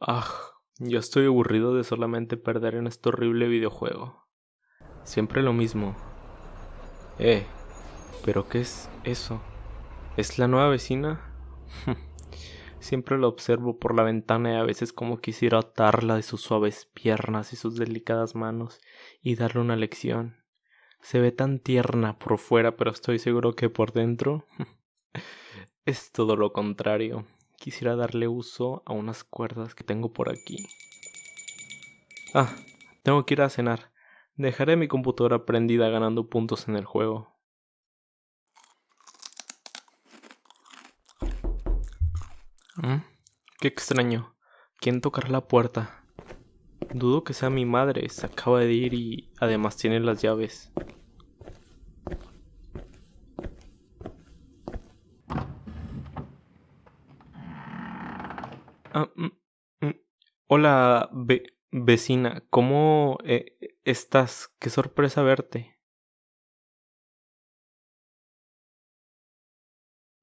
Ah, yo estoy aburrido de solamente perder en este horrible videojuego. Siempre lo mismo. Eh, ¿pero qué es eso? ¿Es la nueva vecina? Siempre lo observo por la ventana y a veces como quisiera atarla de sus suaves piernas y sus delicadas manos y darle una lección. Se ve tan tierna por fuera, pero estoy seguro que por dentro es todo lo contrario quisiera darle uso a unas cuerdas que tengo por aquí. Ah, tengo que ir a cenar. Dejaré mi computadora prendida ganando puntos en el juego. ¿Mm? Qué extraño. ¿Quién tocará la puerta? Dudo que sea mi madre. Se acaba de ir y además tiene las llaves. Ah, mm, mm. Hola, vecina, ¿cómo eh, estás? Qué sorpresa verte.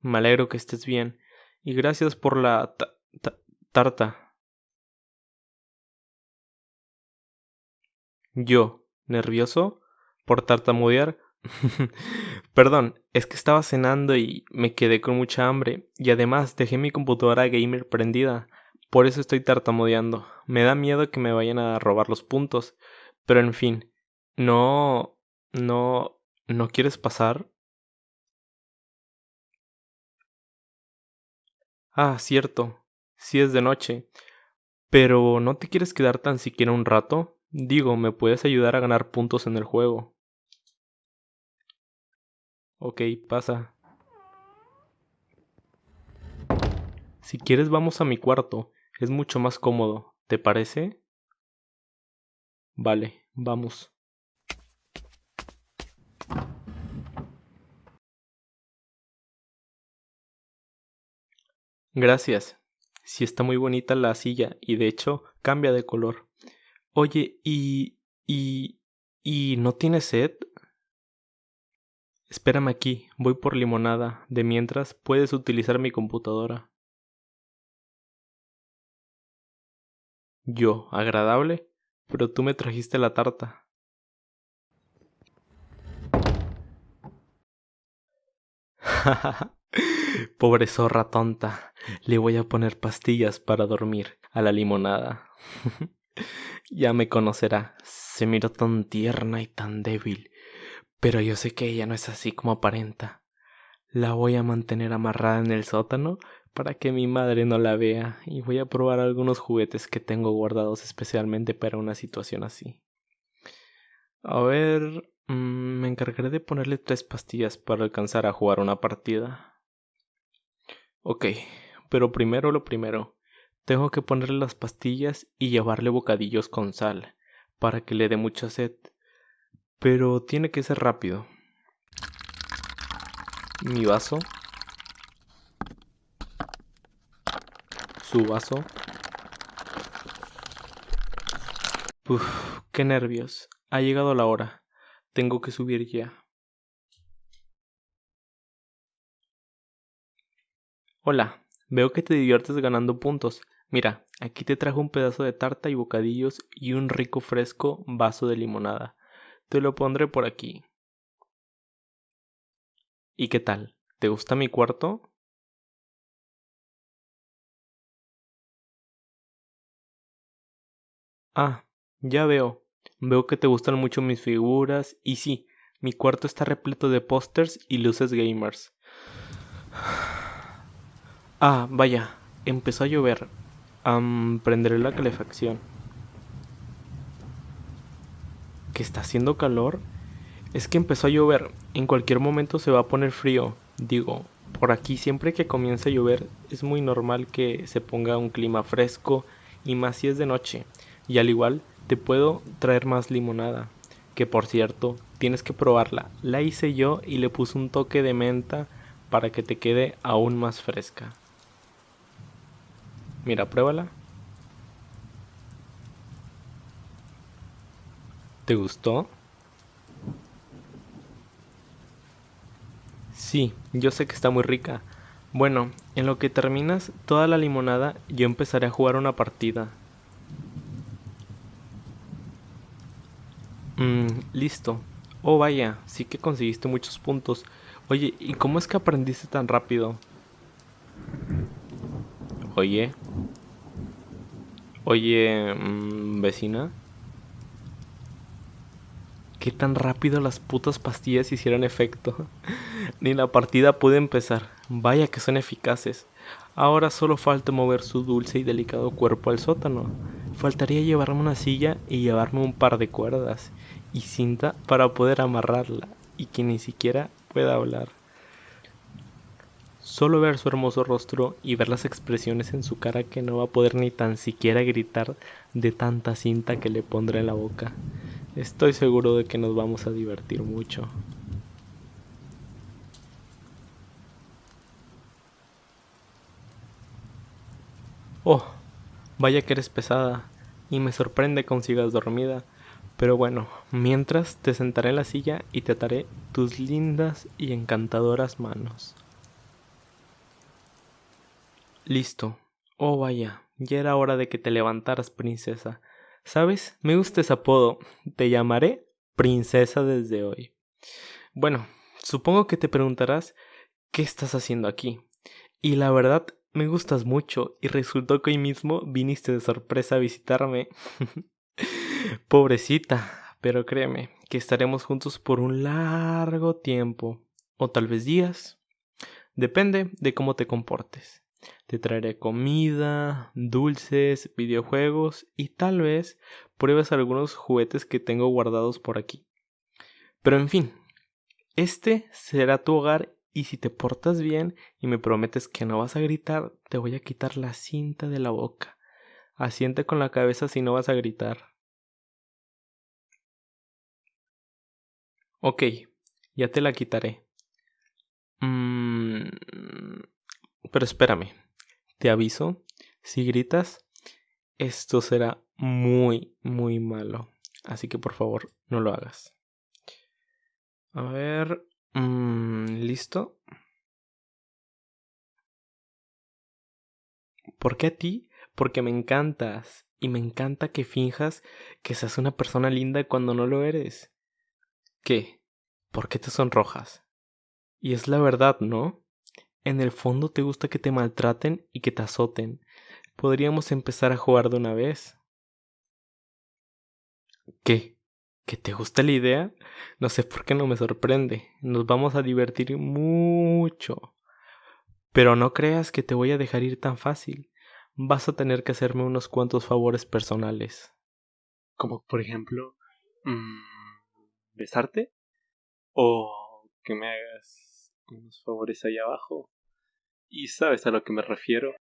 Me alegro que estés bien y gracias por la tarta. Yo, nervioso por tartamudear. Perdón, es que estaba cenando y me quedé con mucha hambre y además dejé mi computadora gamer prendida. Por eso estoy tartamudeando. Me da miedo que me vayan a robar los puntos. Pero en fin. No. No. ¿No quieres pasar? Ah, cierto. Sí es de noche. Pero ¿no te quieres quedar tan siquiera un rato? Digo, me puedes ayudar a ganar puntos en el juego. Ok, pasa. Si quieres vamos a mi cuarto. Es mucho más cómodo, ¿te parece? Vale, vamos. Gracias. Sí está muy bonita la silla y de hecho cambia de color. Oye, ¿y... y... y no tienes sed? Espérame aquí, voy por limonada. De mientras puedes utilizar mi computadora. Yo, agradable, pero tú me trajiste la tarta. Pobre zorra tonta, le voy a poner pastillas para dormir a la limonada. ya me conocerá, se miró tan tierna y tan débil, pero yo sé que ella no es así como aparenta. La voy a mantener amarrada en el sótano para que mi madre no la vea y voy a probar algunos juguetes que tengo guardados especialmente para una situación así. A ver, mm, me encargaré de ponerle tres pastillas para alcanzar a jugar una partida. Ok, pero primero lo primero. Tengo que ponerle las pastillas y llevarle bocadillos con sal, para que le dé mucha sed. Pero tiene que ser rápido. Mi vaso su vaso. Uf, qué nervios. Ha llegado la hora. Tengo que subir ya. Hola, veo que te diviertes ganando puntos. Mira, aquí te trajo un pedazo de tarta y bocadillos y un rico fresco vaso de limonada. Te lo pondré por aquí. ¿Y qué tal? ¿Te gusta mi cuarto? Ah, ya veo. Veo que te gustan mucho mis figuras y sí, mi cuarto está repleto de pósters y luces gamers. Ah, vaya, empezó a llover. prenderé la calefacción. ¿Que está haciendo calor? Es que empezó a llover. En cualquier momento se va a poner frío. Digo, por aquí siempre que comienza a llover es muy normal que se ponga un clima fresco y más si es de noche. Y al igual te puedo traer más limonada, que por cierto tienes que probarla. La hice yo y le puse un toque de menta para que te quede aún más fresca. Mira, pruébala. ¿Te gustó? Sí, yo sé que está muy rica. Bueno, en lo que terminas toda la limonada, yo empezaré a jugar una partida. Mmm, listo. Oh, vaya, sí que conseguiste muchos puntos. Oye, ¿y cómo es que aprendiste tan rápido? Oye. Oye, mmm, vecina. ¿Qué tan rápido las putas pastillas hicieron efecto? Ni la partida pude empezar. Vaya que son eficaces. Ahora solo falta mover su dulce y delicado cuerpo al sótano. Faltaría llevarme una silla y llevarme un par de cuerdas y cinta para poder amarrarla y que ni siquiera pueda hablar. Solo ver su hermoso rostro y ver las expresiones en su cara que no va a poder ni tan siquiera gritar de tanta cinta que le pondré en la boca. Estoy seguro de que nos vamos a divertir mucho. Oh, vaya que eres pesada, y me sorprende que dormida. Pero bueno, mientras te sentaré en la silla y te ataré tus lindas y encantadoras manos. Listo. Oh vaya, ya era hora de que te levantaras, princesa. ¿Sabes? Me gusta ese apodo. Te llamaré princesa desde hoy. Bueno, supongo que te preguntarás ¿qué estás haciendo aquí? Y la verdad me gustas mucho y resultó que hoy mismo viniste de sorpresa a visitarme. Pobrecita, pero créeme que estaremos juntos por un largo tiempo, o tal vez días. Depende de cómo te comportes. Te traeré comida, dulces, videojuegos y tal vez pruebes algunos juguetes que tengo guardados por aquí. Pero en fin, este será tu hogar y si te portas bien y me prometes que no vas a gritar, te voy a quitar la cinta de la boca. Asiente con la cabeza si no vas a gritar. Ok, ya te la quitaré. Mm, pero espérame, te aviso, si gritas, esto será muy, muy malo. Así que por favor, no lo hagas. A ver, Mm, ¿Listo? ¿Por qué a ti? Porque me encantas. Y me encanta que finjas que seas una persona linda cuando no lo eres. ¿Qué? ¿Por qué te sonrojas? Y es la verdad, ¿no? En el fondo te gusta que te maltraten y que te azoten. Podríamos empezar a jugar de una vez. ¿Qué? ¿Que te gusta la idea? No sé por qué no me sorprende. Nos vamos a divertir mucho. Pero no creas que te voy a dejar ir tan fácil. Vas a tener que hacerme unos cuantos favores personales. Como por ejemplo, mmm, besarte o que me hagas unos favores ahí abajo. Y sabes a lo que me refiero.